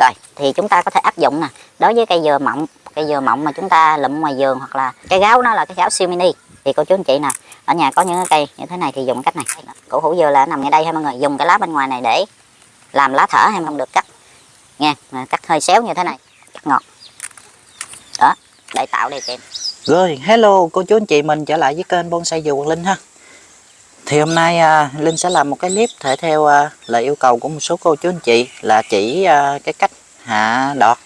rồi thì chúng ta có thể áp dụng nè. Đối với cây dừa mọng cây dừa mọng mà chúng ta lụm ngoài vườn hoặc là cây gáo nó là cái gáo siêu mini. Thì cô chú anh chị nè ở nhà có những cái cây như thế này thì dùng cách này. Cổ hủ dừa là nằm ngay đây ha mọi người dùng cái lá bên ngoài này để làm lá thở hay không được cắt. Nha cắt hơi xéo như thế này cắt ngọt. Đó để tạo đây kèm Rồi, hello cô chú anh chị mình trở lại với kênh Bonsai Dừa Quang Linh ha. Thì hôm nay à, Linh sẽ làm một cái clip thể theo à, lời yêu cầu của một số cô chú anh chị là chỉ à, cái cách hạ đọt,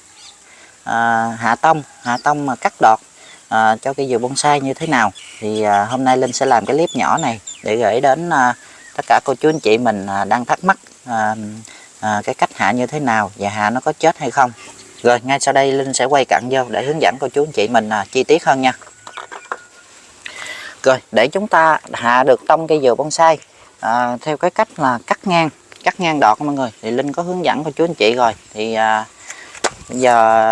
à, hạ tông, hạ tông mà cắt đọt à, cho cây dừa bonsai như thế nào. Thì à, hôm nay Linh sẽ làm cái clip nhỏ này để gửi đến à, tất cả cô chú anh chị mình à, đang thắc mắc à, à, cái cách hạ như thế nào và hạ nó có chết hay không. Rồi ngay sau đây Linh sẽ quay cận vô để hướng dẫn cô chú anh chị mình à, chi tiết hơn nha. Rồi để chúng ta hạ được tông cây dừa bonsai. À, theo cái cách là cắt ngang, cắt ngang đọt mọi người. Thì Linh có hướng dẫn cô chú anh chị rồi. Thì à, bây giờ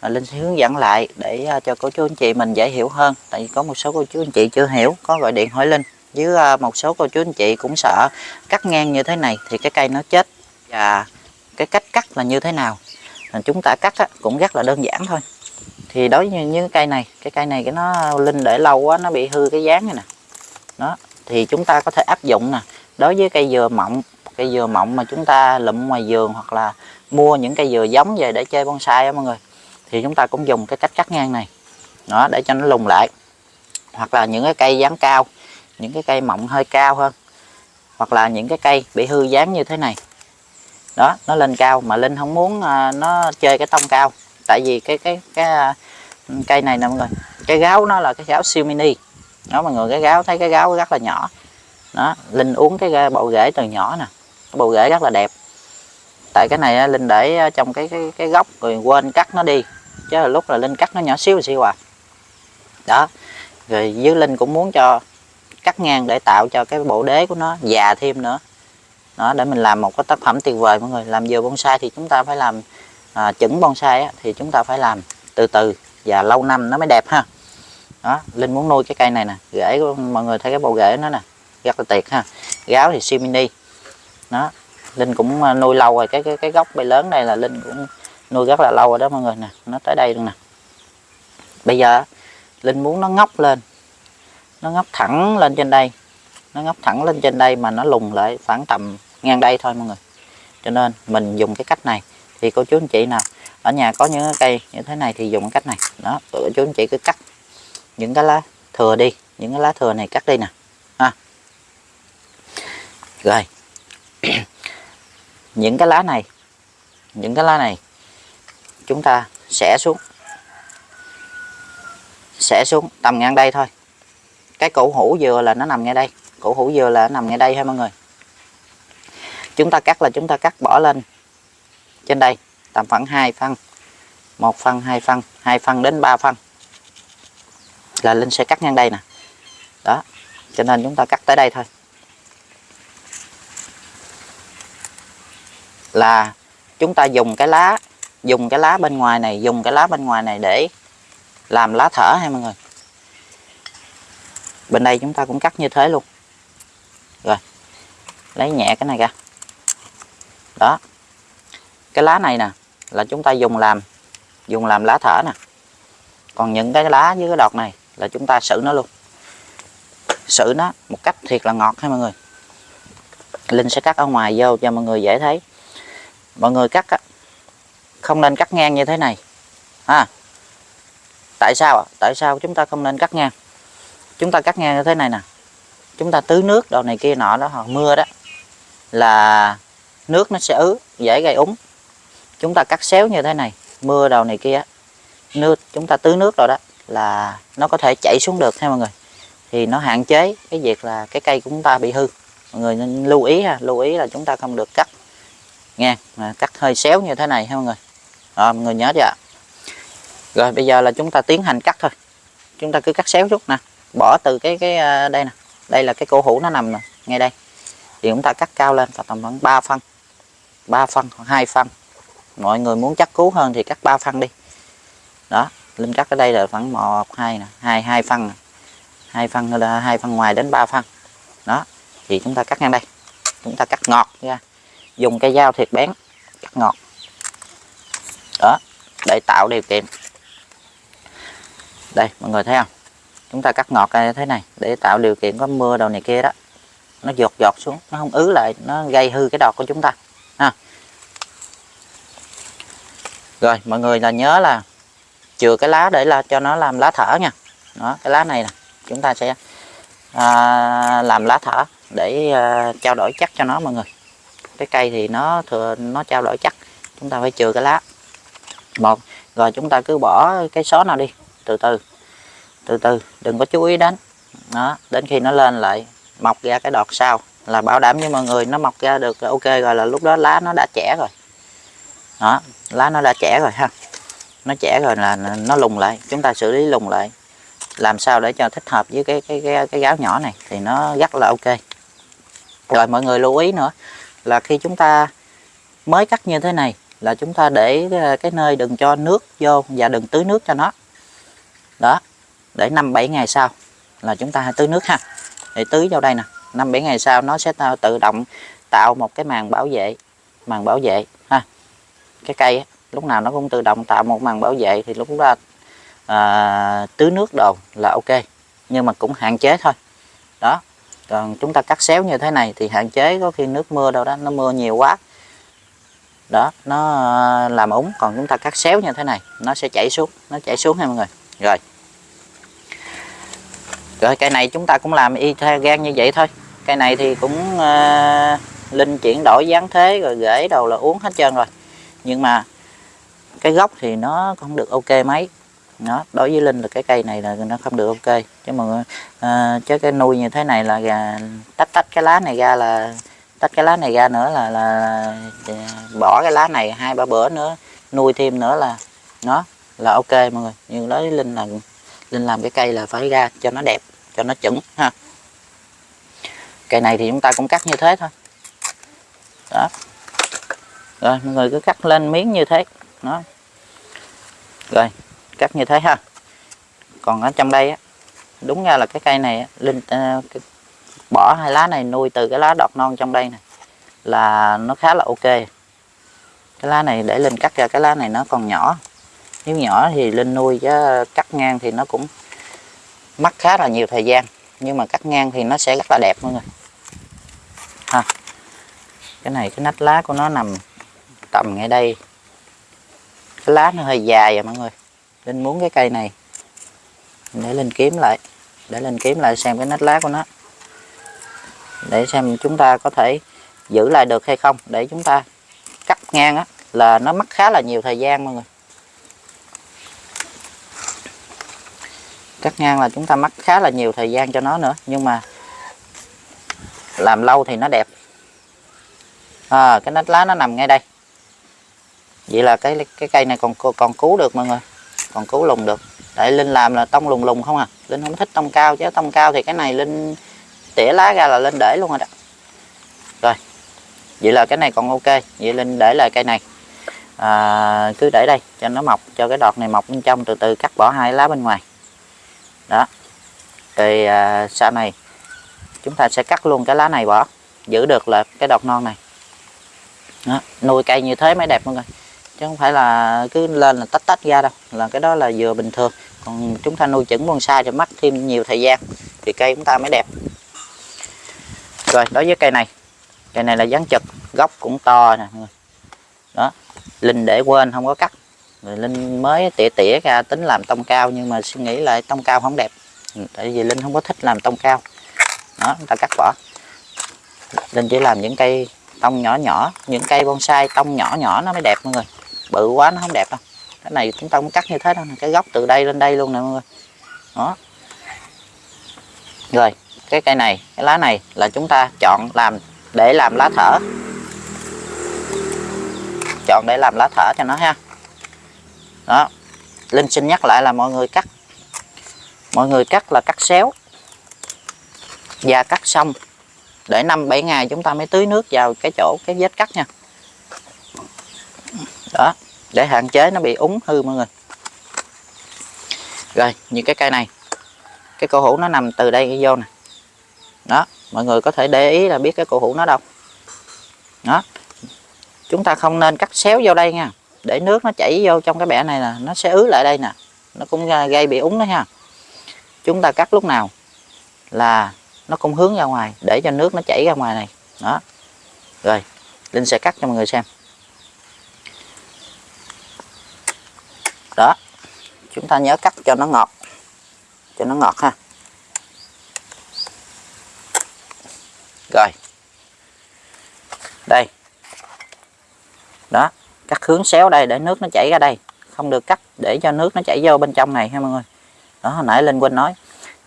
à, Linh sẽ hướng dẫn lại để à, cho cô chú anh chị mình dễ hiểu hơn. Tại vì có một số cô chú anh chị chưa hiểu có gọi điện hỏi Linh. Với à, một số cô chú anh chị cũng sợ cắt ngang như thế này thì cái cây nó chết. Và cái cách cắt là như thế nào? À, chúng ta cắt á, cũng rất là đơn giản thôi thì đối với những cây này, cái cây này cái nó linh để lâu quá, nó bị hư cái dáng này nè. Đó, thì chúng ta có thể áp dụng nè. Đối với cây dừa mọng, cây dừa mọng mà chúng ta lụm ngoài vườn hoặc là mua những cây dừa giống về để chơi bonsai á mọi người, thì chúng ta cũng dùng cái cách cắt ngang này. Đó, để cho nó lùng lại. Hoặc là những cái cây dáng cao, những cái cây mọng hơi cao hơn. Hoặc là những cái cây bị hư dáng như thế này. Đó, nó lên cao mà linh không muốn à, nó chơi cái tông cao tại vì cái cái cái ừ, cây này nè mọi người, cái gáo nó là cái gáo siêu mini. Đó, mọi người, cái gáo, thấy cái gáo rất là nhỏ. Đó, linh uống cái bộ rễ từ nhỏ nè. Cái bộ rễ rất là đẹp. Tại cái này linh để trong cái cái cái gốc rồi quên cắt nó đi. Chứ là lúc là linh cắt nó nhỏ xíu xíu à. Đó, rồi dưới linh cũng muốn cho cắt ngang để tạo cho cái bộ đế của nó già thêm nữa. Đó, để mình làm một cái tác phẩm tuyệt vời mọi người. Làm vừa bonsai thì chúng ta phải làm à, chững bonsai á, thì chúng ta phải làm từ từ và lâu năm nó mới đẹp ha. Đó linh muốn nuôi cái cây này nè rễ của mọi người thấy cái bộ rễ nó nè rất là tuyệt ha. Gáo thì siêu mini. Đó linh cũng à, nuôi lâu rồi cái cái cái gốc bay lớn này là linh cũng nuôi rất là lâu rồi đó mọi người nè nó tới đây luôn nè. Bây giờ linh muốn nó ngóc lên nó ngóc thẳng lên trên đây nó ngóc thẳng lên trên đây mà nó lùng lại khoảng tầm ngang đây thôi mọi người. Cho nên mình dùng cái cách này thì cô chú anh chị nào, ở nhà có những cây như thế này thì dùng cách này. Đó, cô chú anh chị cứ cắt những cái lá thừa đi, những cái lá thừa này cắt đi nè. Ha. Rồi. Những cái lá này, những cái lá này chúng ta sẽ xuống. Sẽ xuống, tầm ngang đây thôi. Cái cổ hủ dừa là nó nằm ngay đây. Cổ hủ dừa là nó nằm ngay đây ha mọi người. Chúng ta cắt là chúng ta cắt bỏ lên trên đây. Tầm khoảng 2 phân một phân hai phân hai phân đến 3 phân là Linh sẽ cắt ngang đây nè. Đó. Cho nên chúng ta cắt tới đây thôi. Là chúng ta dùng cái lá, dùng cái lá bên ngoài này, dùng cái lá bên ngoài này để làm lá thở ha mọi người. Bên đây chúng ta cũng cắt như thế luôn. Rồi. Lấy nhẹ cái này ra. Đó cái lá này nè là chúng ta dùng làm dùng làm lá thở nè. Còn những cái lá với cái đọt này là chúng ta xử nó luôn. Xử nó một cách thiệt là ngọt ha mọi người. Linh sẽ cắt ở ngoài vô cho mọi người dễ thấy. Mọi người cắt á, không nên cắt ngang như thế này. Ha? Tại sao tại sao chúng ta không nên cắt ngang? Chúng ta cắt ngang như thế này nè. Chúng ta tưới nước đồ này kia nọ đó hoặc mưa đó là nước nó sẽ ứ dễ gây úng chúng ta cắt xéo như thế này, mưa đầu này kia, nước, chúng ta tưới nước rồi đó, là nó có thể chảy xuống được ha mọi người. Thì nó hạn chế cái việc là cái cây của chúng ta bị hư. Mọi người nên lưu ý ha, lưu ý là chúng ta không được cắt nghe mà cắt hơi xéo như thế này ha mọi người. Rồi, mọi người nhớ chưa rồi, bây giờ là chúng ta tiến hành cắt thôi. Chúng ta cứ cắt xéo chút nè, bỏ từ cái cái à, đây nè. Đây là cái cổ hũ nó nằm nè, ngay đây. Thì chúng ta cắt cao lên, và tầm khoảng 3 phân 3 phân hoặc 2 phân mọi người muốn chắc cú hơn thì cắt ba phân đi. Đó, linh cắt ở đây là khoảng một, hai nè, hai hai phân hai phân là hai phân ngoài đến ba phân. Đó, thì chúng ta cắt ngang đây. Chúng ta cắt ngọt ra. Dùng cây dao thiệt bén, cắt ngọt. Đó, để tạo điều kiện. Đây, mọi người thấy không? Chúng ta cắt ngọt như thế này để tạo điều kiện có mưa đầu này kia đó. Nó giọt giọt xuống, nó không ứ lại, nó gây hư cái đọt của chúng ta. Ha rồi mọi người là nhớ là chừa cái lá để là cho nó làm lá thở nha. Đó cái lá này nè chúng ta sẽ à, làm lá thở để à, trao đổi chắc cho nó mọi người. Cái cây thì nó thừa nó trao đổi chắc chúng ta phải chừa cái lá. Một rồi chúng ta cứ bỏ cái xó nào đi từ từ từ từ đừng có chú ý đến. Đó đến khi nó lên lại mọc ra cái đọt sau là bảo đảm với mọi người nó mọc ra được ok rồi là lúc đó lá nó đã trẻ rồi đó lá nó đã trẻ rồi ha. Nó trẻ rồi là nó lùng lại. Chúng ta xử lý lùng lại. Làm sao để cho thích hợp với cái cái cái, cái gáo nhỏ này thì nó rất là ok. Rồi mọi người lưu ý nữa là khi chúng ta mới cắt như thế này là chúng ta để ờ, cái nơi đừng cho nước vô và đừng tưới nước cho nó. Đó để năm bảy ngày sau là chúng ta hãy tưới nước ha. Để tưới vào đây nè. Năm bảy ngày sau nó sẽ tự động tạo một cái màn bảo vệ màn bảo vệ ha cái cây lúc nào nó cũng tự động tạo một màn bảo vệ thì lúc đó à, tưới nước đồ là ok nhưng mà cũng hạn chế thôi. Đó còn chúng ta cắt xéo như thế này thì hạn chế có khi nước mưa đâu đó nó mưa nhiều quá. Đó nó à, làm úng còn chúng ta cắt xéo như thế này nó sẽ chảy xuống nó chảy xuống ha mọi người. Rồi. Rồi cây này chúng ta cũng làm y theo gan như vậy thôi. Cây này thì cũng uh, linh chuyển đổi dáng thế rồi rễ đầu là uống hết trơn rồi nhưng mà cái gốc thì nó không được ok mấy. Nó đối với linh là cái cây này là nó không được ok. Chứ mà uh, ờ, chứ cái nuôi như thế này là gà, tách tách cái lá này ra là tách cái lá này ra nữa là, là bỏ cái lá này hai ba bữa nữa nuôi thêm nữa là nó là ok mọi người. Nhưng đối với linh là linh làm cái cây là phải ra cho nó đẹp cho nó chuẩn ha. Cây này thì chúng ta cũng cắt như thế thôi. Đó rồi mọi người cứ cắt lên miếng như thế. Đó. Rồi cắt như thế ha. Còn ở trong đây á đúng ra là cái cây này á, linh uh, bỏ hai lá này nuôi từ cái lá đọt non trong đây này là nó khá là ok. Cái lá này để linh cắt ra cái lá này nó còn nhỏ. Nếu nhỏ thì linh nuôi chứ cắt ngang thì nó cũng mất khá là nhiều thời gian. Nhưng mà cắt ngang thì nó sẽ rất là đẹp mọi người. Ha. Cái này cái nách lá của nó nằm tầm ngay đây. Cái lá nó hơi dài à mọi người. Linh muốn cái cây này để linh kiếm lại để linh kiếm lại xem cái nách lá của nó. Để xem chúng ta có thể giữ lại được hay không để chúng ta cắt ngang á là nó mất khá là nhiều thời gian mọi người. Cắt ngang là chúng ta mất khá là nhiều thời gian cho nó nữa nhưng mà làm lâu thì nó đẹp. À, cái nách lá nó nằm ngay đây vậy là cái cái cây này còn còn cứu được mọi người còn cứu lùng được. Tại linh làm là tông lùng lùng không à? Linh không thích tông cao chứ tông cao thì cái này linh tỉa lá ra là linh để luôn rồi đó. Rồi vậy là cái này còn ok. Vậy linh để lại cây này. À, cứ để đây cho nó mọc cho cái đọt này mọc bên trong từ từ cắt bỏ hai lá bên ngoài. Đó. Thì à, sau này chúng ta sẽ cắt luôn cái lá này bỏ giữ được là cái đọt non này. Đó, nuôi cây như thế mới đẹp mọi người chứ không phải là cứ lên là tách tách ra đâu, là cái đó là vừa bình thường. Còn chúng ta nuôi chẩn bonsai thì mất thêm nhiều thời gian, thì cây chúng ta mới đẹp. Rồi, đối với cây này cây này là dáng trực gốc cũng to nè đó, linh để quên không có cắt. Rồi linh mới tỉa tỉa ra tính làm tông cao, nhưng mà suy nghĩ lại tông cao không đẹp. Ừ, tại vì linh không có thích làm tông cao. Đó chúng ta cắt bỏ. Linh chỉ làm những cây tông nhỏ nhỏ, những cây bonsai tông nhỏ nhỏ nó mới đẹp, mọi người bự quá, nó không đẹp đâu. Cái này chúng ta cũng cắt như thế đâu cái gốc từ đây lên đây luôn nè mọi người. Đó. Rồi, cái cây này, cái lá này là chúng ta chọn làm, để làm lá thở. Chọn để làm lá thở cho nó ha. Đó. Linh xin nhắc lại là mọi người cắt. Mọi người cắt là cắt xéo. Và cắt xong. Để 5 7 ngày chúng ta mới tưới nước vào cái chỗ, cái vết cắt nha để hạn chế nó bị úng hư mọi người. Rồi, như cái cây này, cái cổ hủ nó nằm từ đây vô nè. Đó, mọi người có thể để ý là biết cái cổ hủ nó đâu. Đó, chúng ta không nên cắt xéo vô đây nha. Để nước nó chảy vô trong cái bẻ này là nó sẽ ứ lại đây nè. Nó cũng gây bị úng đó ha. Chúng ta cắt lúc nào là nó cũng hướng ra ngoài, để cho nước nó chảy ra ngoài này. Đó. Rồi, linh sẽ cắt cho mọi người xem đó chúng ta nhớ cắt cho nó ngọt. Cho nó ngọt ha. Rồi. Đây. Đó cắt hướng xéo đây để nước nó chảy ra đây. Không được cắt để cho nước nó chảy vô bên trong này ha mọi người. Đó hồi nãy linh quên nói.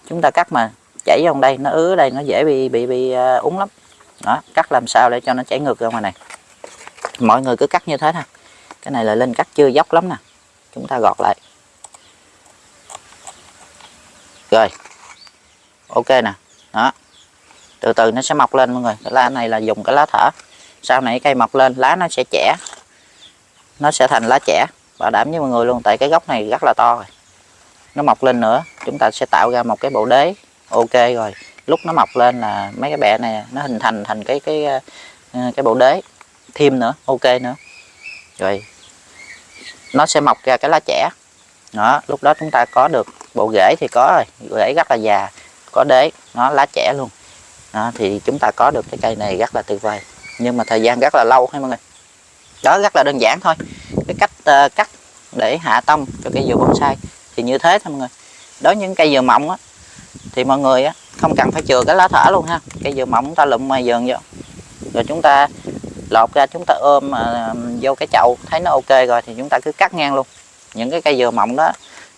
Chúng ta cắt mà chảy vô đây nó ứ đây nó dễ bị bị bị uh, úng lắm. Đó cắt làm sao để cho nó chảy ngược ra ngoài này. Mọi người cứ cắt như thế thôi cái này là linh cắt chưa dốc lắm nè. Chúng ta gọt lại rồi. Ok nè. Đó. Từ từ nó sẽ mọc lên mọi người. Cái lá này là dùng cái lá thở. Sau này cây mọc lên, lá nó sẽ trẻ. Nó sẽ thành lá trẻ. Bảo đảm với mọi người luôn, tại cái gốc này rất là to rồi. Nó mọc lên nữa. Chúng ta sẽ tạo ra một cái bộ đế. Ok rồi. Lúc nó mọc lên là mấy cái bẹ này, nó hình thành thành cái cái ờ, cái bộ đế. Thêm nữa. Ok nữa. Rồi. Nó sẽ mọc ra cái lá trẻ. Đó. Lúc đó chúng ta có được bộ rễ thì có rồi rễ rất là già có đế nó lá trẻ luôn. Đó, thì chúng ta có được cái cây này rất là tuyệt vời nhưng mà thời gian rất là lâu hay mọi người. Đó rất là đơn giản thôi. Cái cách uh, cắt để hạ tông cho cây dừa bonsai thì như thế thôi mọi người. Đối với những cây dừa mọng á thì mọi người á không cần phải chừa cái lá thở luôn ha. Cây dừa mọng chúng ta lụm ngoài vườn vô. Rồi chúng ta lột ra chúng ta ôm uh, vô cái chậu thấy nó ok rồi thì chúng ta cứ cắt ngang luôn. Những cái cây dừa mọng đó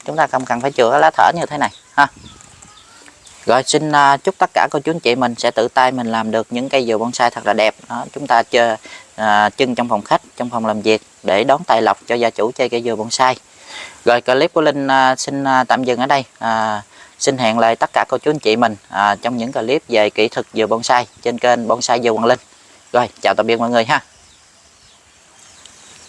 chúng ta không cần phải chữa lá thở như thế này ha. Rồi xin à, chúc tất cả cô chú anh chị mình sẽ tự tay mình làm được những cây dừa bonsai thật là đẹp. Đó chúng ta chơi à, trưng trong phòng khách trong phòng làm việc để đón tài lộc cho gia chủ chơi cây dừa bonsai. Rồi clip của linh à, xin à, tạm dừng ở đây. À, xin hẹn lại tất cả cô chú anh chị mình à, trong những clip về kỹ thuật dừa bonsai trên kênh bonsai dừa hoàng Linh. Rồi chào tạm biệt mọi người ha.